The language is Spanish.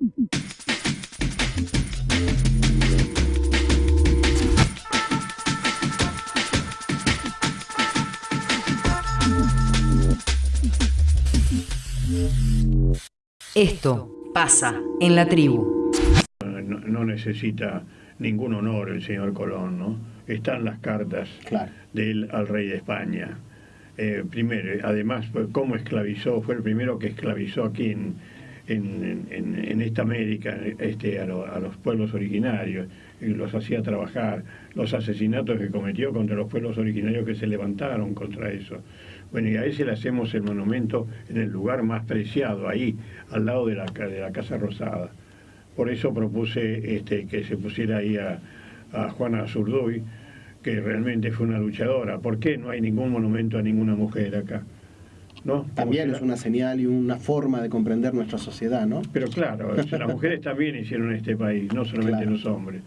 Esto pasa en la tribu. No, necesita ningún honor el señor Colón, ¿no? Están las cartas de él al rey de España. Eh, primero, además, cómo esclavizó, fue el primero que esclavizó aquí en, en, esta América este, a, los pueblos originarios y los hacía trabajar, los asesinatos que cometió contra los pueblos originarios que se levantaron contra eso. Bueno, y a ese le hacemos el monumento en el lugar más preciado, ahí, al lado de la, de la Casa Rosada. Por eso propuse este, que se pusiera ahí a, a Juana Zurduy, que realmente fue una luchadora. ¿Por qué no hay ningún monumento a ninguna mujer acá? ¿No? También es una señal y una forma de comprender nuestra sociedad, ¿no? Pero claro, las mujeres también hicieron este país, no solamente los hombres.